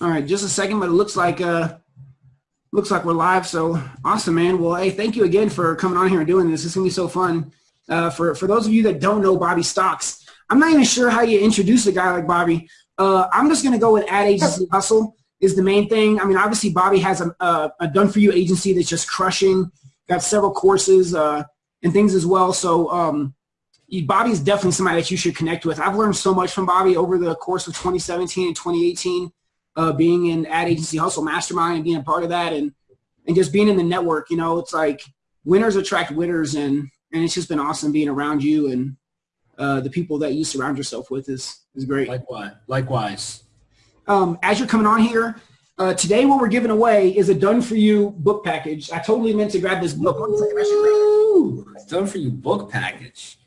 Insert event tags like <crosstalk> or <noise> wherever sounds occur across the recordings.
All right, just a second, but it looks like uh, looks like we're live. So awesome, man. Well, hey, thank you again for coming on here and doing this. It's gonna be so fun. Uh, for for those of you that don't know Bobby Stocks, I'm not even sure how you introduce a guy like Bobby. Uh, I'm just gonna go with ad agency hustle is the main thing. I mean, obviously Bobby has a, a, a done for you agency that's just crushing. Got several courses uh, and things as well. So um, Bobby is definitely somebody that you should connect with. I've learned so much from Bobby over the course of 2017 and 2018, uh, being in ad agency hustle mastermind and being a part of that, and and just being in the network. You know, it's like winners attract winners, and and it's just been awesome being around you and uh, the people that you surround yourself with is is great. Likewise. Likewise. Um, as you're coming on here, uh, today what we're giving away is a done for you book package. I totally meant to grab this book. Ooh, done for you book package.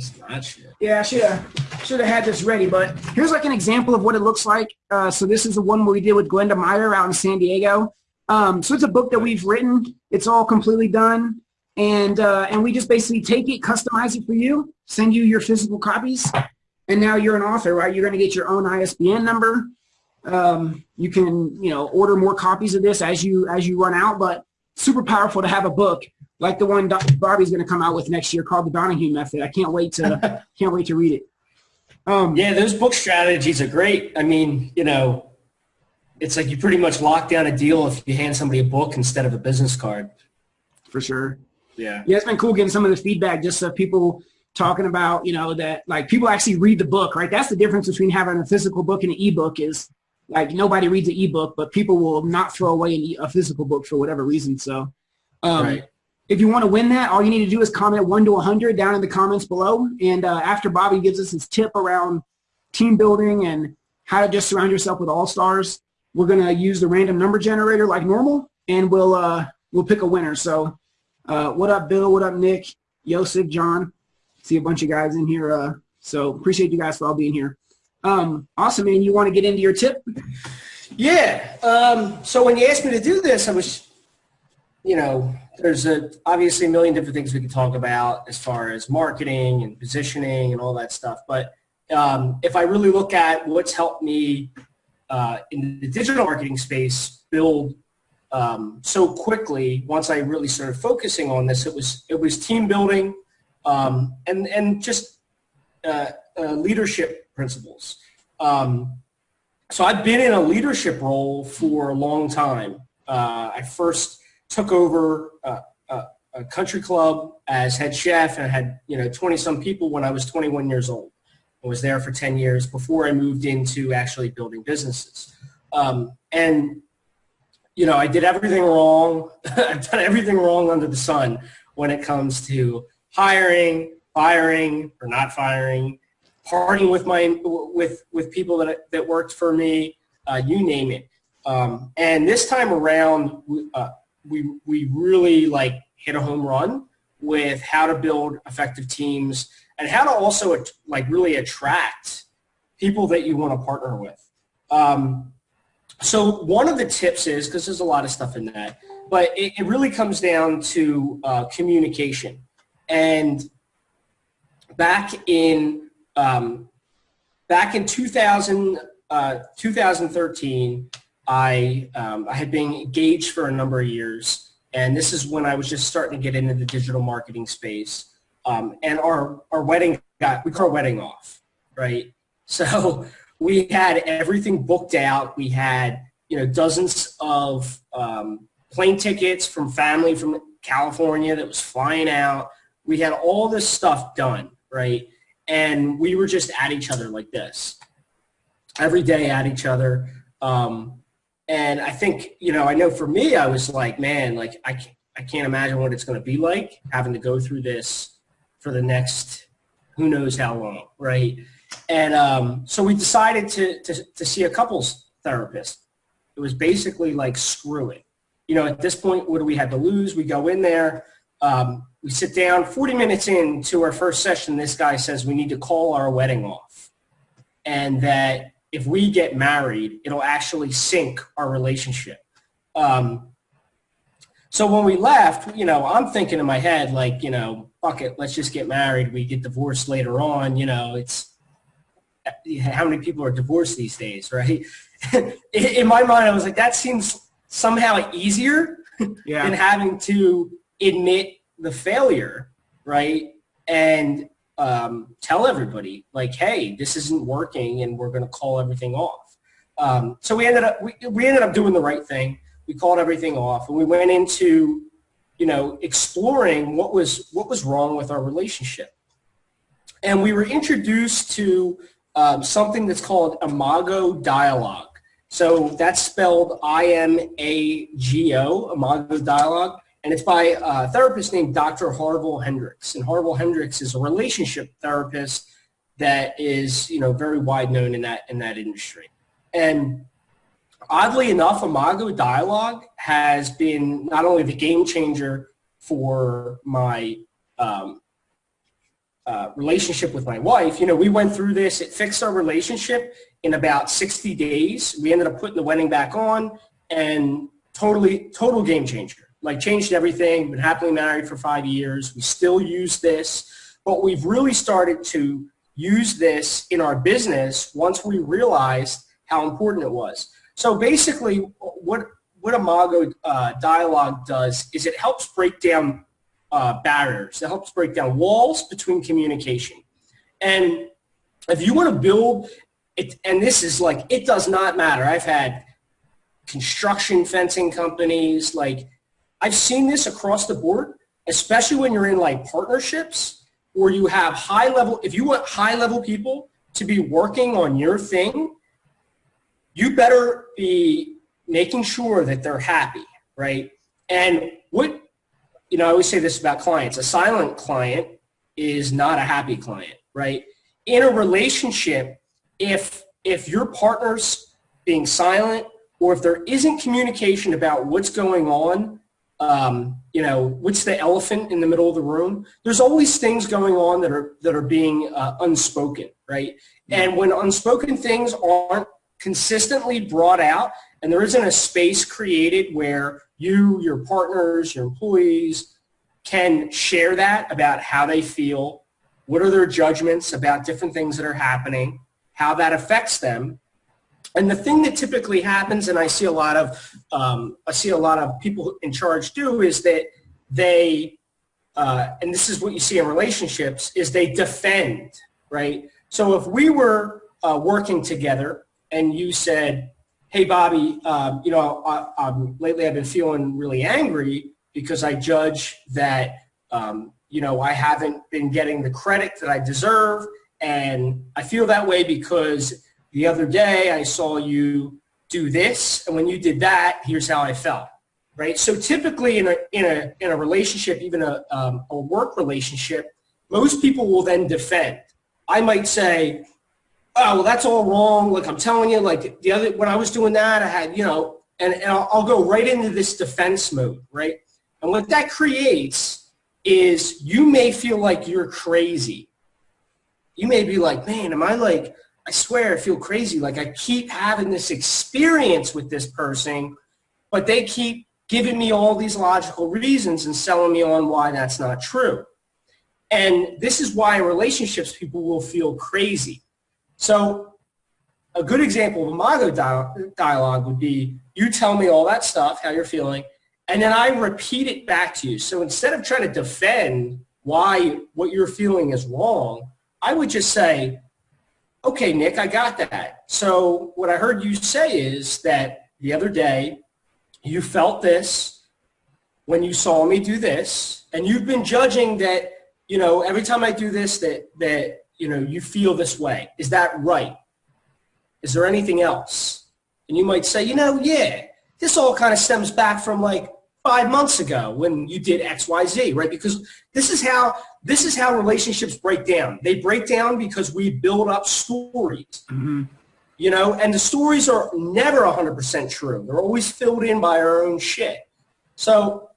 That's not shit. Yeah, I should have should have had this ready, but here's like an example of what it looks like. Uh, so this is the one we did with Glenda Meyer out in San Diego. Um, so it's a book that we've written. It's all completely done, and uh, and we just basically take it, customize it for you, send you your physical copies, and now you're an author, right? You're going to get your own ISBN number. Um, you can you know order more copies of this as you as you run out, but super powerful to have a book like the one Bobby's going to come out with next year called the Donahue Method. I can't wait to <laughs> can't wait to read it. Um, yeah, those book strategies are great. I mean, you know, it's like you pretty much lock down a deal if you hand somebody a book instead of a business card. For sure. Yeah. Yeah, it's been cool getting some of the feedback just of people talking about, you know, that like people actually read the book, right? That's the difference between having a physical book and an ebook is like nobody reads an ebook, but people will not throw away a physical book for whatever reason. So, um, right. If you want to win that, all you need to do is comment 1 to 100 down in the comments below. And uh, after Bobby gives us his tip around team building and how to just surround yourself with all-stars, we're going to use the random number generator like normal, and we'll, uh, we'll pick a winner. So uh, what up, Bill? What up, Nick? Yosef, John? See a bunch of guys in here. Uh, so appreciate you guys for all being here. Um, awesome, man. You want to get into your tip? Yeah. Um, so when you asked me to do this, I was, you know, there's a, obviously a million different things we could talk about as far as marketing and positioning and all that stuff. But um, if I really look at what's helped me uh, in the digital marketing space build um, so quickly, once I really started focusing on this, it was it was team building um, and and just uh, uh, leadership principles. Um, so I've been in a leadership role for a long time. Uh, I first took over a, a, a, country club as head chef and had, you know, 20 some people when I was 21 years old. I was there for 10 years before I moved into actually building businesses. Um, and, you know, I did everything wrong. <laughs> I've done everything wrong under the sun when it comes to hiring, firing or not firing, partying with my with with people that that worked for me, uh, you name it. Um, and this time around, uh, we we really like hit a home run with how to build effective teams and how to also like really attract people that you want to partner with. Um, so one of the tips is because there's a lot of stuff in that, but it, it really comes down to uh, communication. And back in um, back in 2000, uh, 2013, I, um, I had been engaged for a number of years, and this is when I was just starting to get into the digital marketing space. Um, and our, our wedding got, we call our wedding off, right? <laughs> So we had everything booked out. We had, you know, dozens of um, plane tickets from family from California that was flying out. We had all this stuff done, right? And we were just at each other like this. Every day at each other. Um, and I think, you know, I know for me, I was like, man, like I can't, I can't imagine what it's going to be like having to go through this for the next who knows how long, right? And um, so we decided to, to, to see a couples therapist. It was basically like, screw it. You know, at this point, what do we have to lose? We go in there, um, we sit down, 40 minutes into our first session, this guy says we need to call our wedding off. And that if we get married, it'll actually sink our relationship. Um, so when we left, you know, I'm thinking in my head, like, you know, fuck it, let's just get married. We get divorced later on. You know, it's how many people are divorced these days, right? <laughs> in my mind, I was like, that seems somehow easier <laughs> yeah. than having to admit the failure, right? And um, tell everybody, like, hey, this isn't working, and we're going to call everything off. Um, so we ended up we, we ended up doing the right thing. We called everything off, and we went into you know exploring what was what was wrong with our relationship. And we were introduced to um, something that's called Imago Dialogue. So that's spelled I-M-A-G-O, Imago Dialogue, and it's by a therapist named Dr. Harville Hendrix. And Harville Hendrix is a relationship therapist that is, you know, very wide known in that in that industry. And oddly enough, Imago Dialogue has been not only the game changer for my um, uh, relationship with my wife. You know, we went through this. It fixed our relationship in about 60 days. We ended up putting the wedding back on and totally, total game changer. Like changed everything. Been happily married for five years. We still use this, but we've really started to use this in our business once we realized how important it was. So basically, what what Imago uh, Dialogue does is it helps break down uh, barriers. It helps break down walls between communication. And if you want to build it, and this is like, it does not matter. I've had construction fencing companies, like I've seen this across the board, especially when you're in like partnerships where you have high level, if you want high level people to be working on your thing, you better be making sure that they're happy, right? And what you know, I always say this about clients. A silent client is not a happy client, right? In a relationship, if if your partner's being silent or if there isn't communication about what's going on, um, you know, what's the elephant in the middle of the room? There's always things going on that are that are being uh, unspoken, right? And when unspoken things aren't consistently brought out, and there isn't a space created where you, your partners, your employees can share that about how they feel, what are their judgments about different things that are happening, how that affects them. And the thing that typically happens, and I see a lot of, um, I see a lot of people in charge do, is that they, uh, and this is what you see in relationships, is they defend, right? So if we were uh, working together and you said, hey, Bobby, um, you know, I, lately I've been feeling really angry because I judge that, um, you know, I haven't been getting the credit that I deserve. And I feel that way because the other day I saw you do this. And when you did that, here's how I felt. Right. So typically in a, in a, in a relationship, even a, um, a work relationship, most people will then defend. I might say, oh, well, that's all wrong. Like I'm telling you, like the other, when I was doing that, I had, you know, and, and I'll, I'll go right into this defense mode, right? And what that creates is you may feel like you're crazy. You may be like, man, am I like, I swear I feel crazy. Like I keep having this experience with this person, but they keep giving me all these logical reasons and selling me on why that's not true. And this is why in relationships people will feel crazy so a good example of Imago dialogue would be you tell me all that stuff, how you're feeling, and then I repeat it back to you. So instead of trying to defend why what you're feeling is wrong, I would just say, okay, Nick, I got that. So what I heard you say is that the other day you felt this when you saw me do this, and you've been judging that, you know, every time I do this, that, that you know, you feel this way. Is that right? Is there anything else? And you might say, you know, yeah, this all kind of stems back from like five months ago when you did X, Y, Z, right? Because this is how this is how relationships break down. They break down because we build up stories. Mm-hmm. You know, and the stories are never 100% true. They're always filled in by our own shit. So,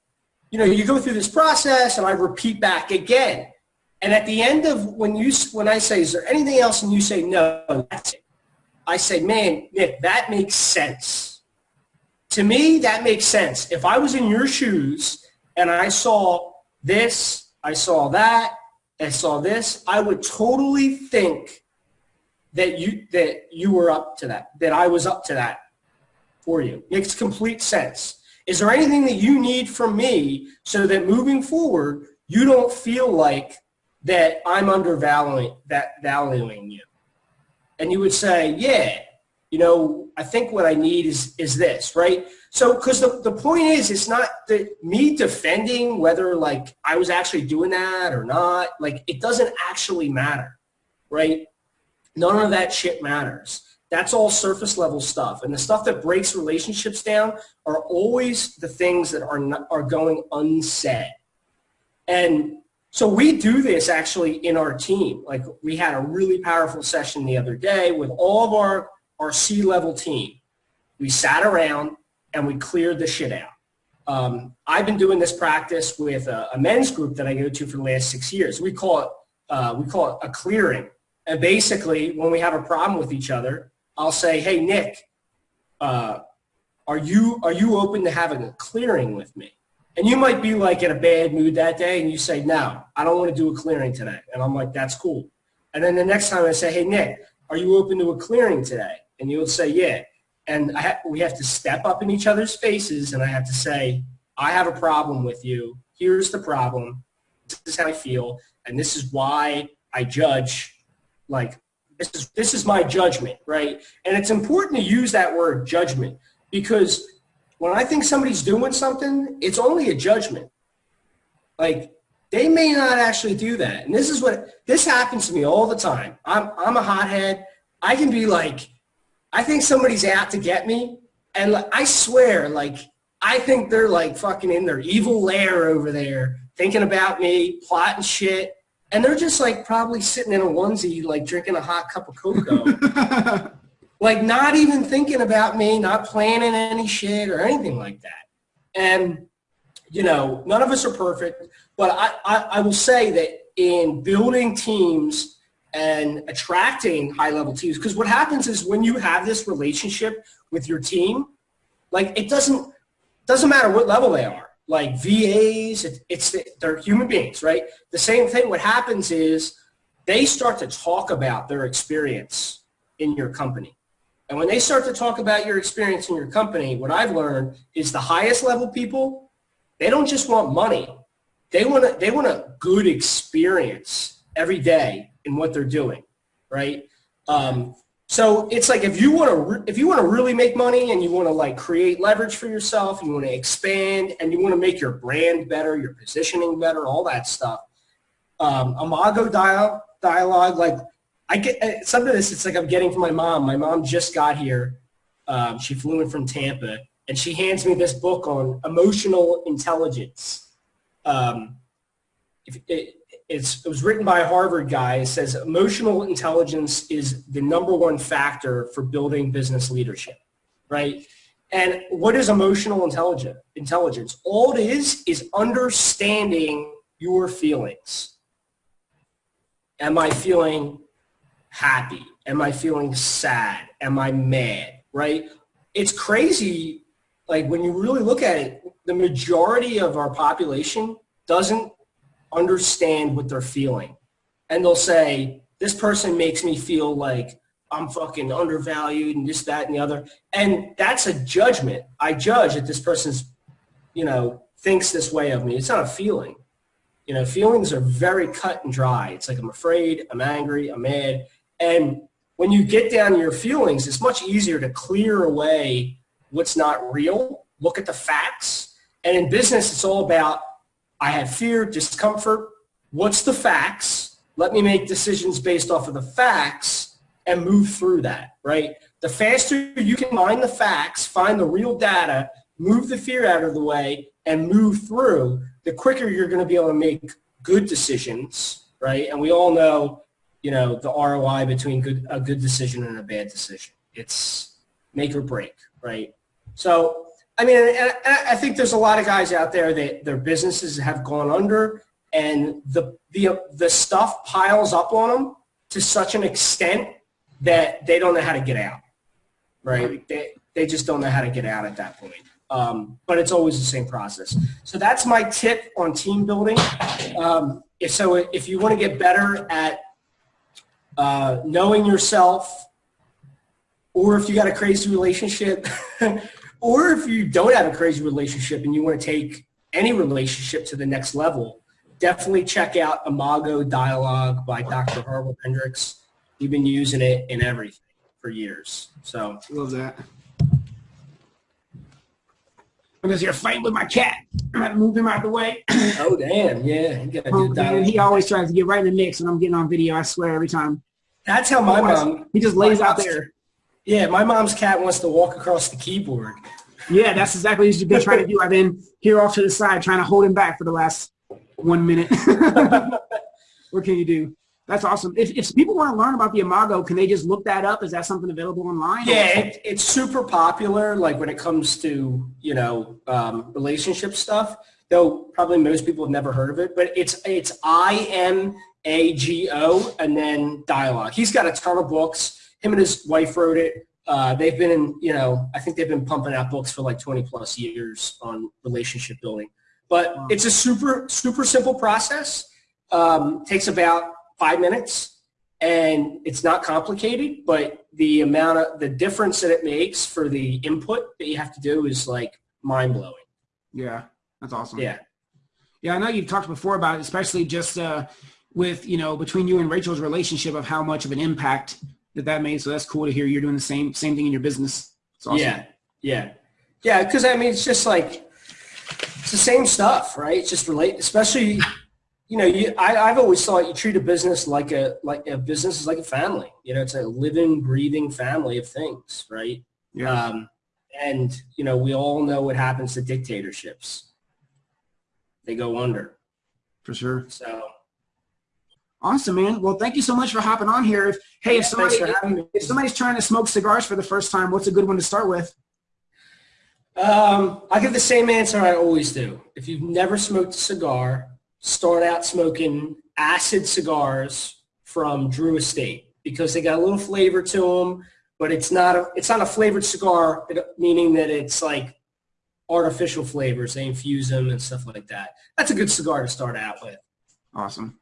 you know, you go through this process and I repeat back again. And at the end of when you when I say, is there anything else, and you say no, that's it. I say, man, Nick, that makes sense. To me, that makes sense. If I was in your shoes and I saw this I saw that, I saw this, I would totally think that you that you were up to that, that I was up to that for you. Makes complete sense. Is there anything that you need from me so that moving forward, you don't feel like that I'm undervaluing that valuing you? And you would say, yeah, you know, I think what I need is is this, right? So, because the, the point is, it's not me defending whether like I was actually doing that or not. Like, it doesn't actually matter, right? None of that shit matters. That's all surface level stuff. And the stuff that breaks relationships down are always the things that are, not, are going unsaid. And so we do this actually in our team. Like we had a really powerful session the other day with all of our, our C-level team. We sat around and we cleared the shit out. Um, I've been doing this practice with a, a, men's group that I go to for the last six years. We call it uh, we call it a clearing. And basically, when we have a problem with each other, I'll say, hey, Nick, uh, are you are you open to having a clearing with me? And you might be like in a bad mood that day and you say, no, I don't want to do a clearing today. And I'm like, that's cool. And then the next time I say, hey, Nick, are you open to a clearing today? And you'll say, yeah. And ha we have to step up in each other's faces and I have to say, I have a problem with you. Here's the problem. This is how I feel. And this is why I judge like this is, this is my judgment, right? And it's important to use that word judgment because when I think somebody's doing something, it's only a judgment. Like they may not actually do that. And this is what, this happens to me all the time. I'm, I'm a hothead. I can be like, I think somebody's out to get me. And like, I swear, like, I think they're like fucking in their evil lair over there thinking about me, plotting shit and they're just like probably sitting in a onesie, like drinking a hot cup of cocoa. <laughs> like not even thinking about me, not planning any shit or anything like that. And, you know, none of us are perfect, but I, I, I will say that in building teams and attracting high level teams, because what happens is when you have this relationship with your team, like it doesn't, doesn't matter what level they are like VAs, it, it's they're human beings, right? The same thing. What happens is they start to talk about their experience in your company. And when they start to talk about your experience in your company, what I've learned is the highest level people, they don't just want money. They want a, they want a good experience every day in what they're doing, right? Um, so it's like if you want to if you want to really make money and you want to like create leverage for yourself, you want to expand and you want to make your brand better, your positioning better, all that stuff. Um, Imago dialogue, dialogue, like I get uh, some of this. It's like I'm getting from my mom. My mom just got here. Um, she flew in from Tampa, and she hands me this book on emotional intelligence. Um, if, it, it's, it was written by a Harvard guy. It says emotional intelligence is the number one factor for building business leadership, right? And what is emotional intelligence? Intelligence. All it is is understanding your feelings. Am I feeling happy? Am I feeling sad? Am I mad? Right? It's crazy. Like when you really look at it, the majority of our population doesn't understand what they're feeling. And they'll say, this person makes me feel like I'm fucking undervalued and this, that, and the other. And that's a judgment. I judge that this person's, you know, thinks this way of me. It's not a feeling. You know, feelings are very cut and dry. It's like I'm afraid, I'm angry, I'm mad. And when you get down to your feelings, it's much easier to clear away what's not real, look at the facts. And in business, it's all about I have fear, discomfort. What's the facts? Let me make decisions based off of the facts and move through that, right? The faster you can find the facts, find the real data, move the fear out of the way, and move through, the quicker you're going to be able to make good decisions, right? And we all know, you know, the ROI between good, a good decision and a bad decision. It's make or break, right? So I mean, I think there's a lot of guys out there that their businesses have gone under, and the the the stuff piles up on them to such an extent that they don't know how to get out. Right? They they just don't know how to get out at that point. Um, but it's always the same process. So that's my tip on team building. Um, if so, if you want to get better at uh, knowing yourself, or if you got a crazy relationship, <laughs> or if you don't have a crazy relationship and you want to take any relationship to the next level, definitely check out Imago Dialogue by Dr. Harville Hendrix. You've been using it in everything for years. So Love that. Because you're fighting with my cat. I have to move him out of the way. <clears throat> Oh damn, yeah. Oh, man, he always tries to get right in the mix when I'm getting on video. I swear every time. That's how my mom. He just lays out there. Yeah, my mom's cat wants to walk across the keyboard. Yeah, that's exactly what you've been trying to do. I've been here off to the side trying to hold him back for the last one minute. <laughs> what can you do? That's awesome. If, if people want to learn about the Imago, can they just look that up? Is that something available online? Yeah, it, it's super popular. Like when it comes to you know um, relationship stuff. Though probably most people have never heard of it, but it's it's I M A G O and then dialogue. He's got a ton of books. Him and his wife wrote it. Uh, they've been in, you know, I think they've been pumping out books for like 20 plus years on relationship building. But it's a super, super simple process. Um, takes about five minutes and it's not complicated, but the amount of, the difference that it makes for the input that you have to do is like mind blowing. Yeah, that's awesome. Yeah. Yeah, I know you've talked before about it, especially just uh, with, you know, between you and Rachel's relationship of how much of an impact that that made. So that's cool to hear you're doing the same same thing in your business. It's awesome. Yeah, yeah, yeah. Because I mean, it's just like it's the same stuff, right? It's just relate, especially you know. You, I, I've always thought you treat a business like a like a business is like a family. You know, it's a living, breathing family of things, right? Yeah. Um, and you know, we all know what happens to dictatorships. They go under. for sure. So Awesome, man. Well, thank you so much for hopping on here. If, hey, if somebody if somebody's trying to smoke cigars for the first time, what's a good one to start with? Um, I give the same answer I always do. If you've never smoked a cigar, start out smoking acid cigars from Drew Estate because they got a little flavor to them, but it's not a it's not a flavored cigar, meaning that it's like artificial flavors. They infuse them and stuff like that. That's a good cigar to start out with. Awesome.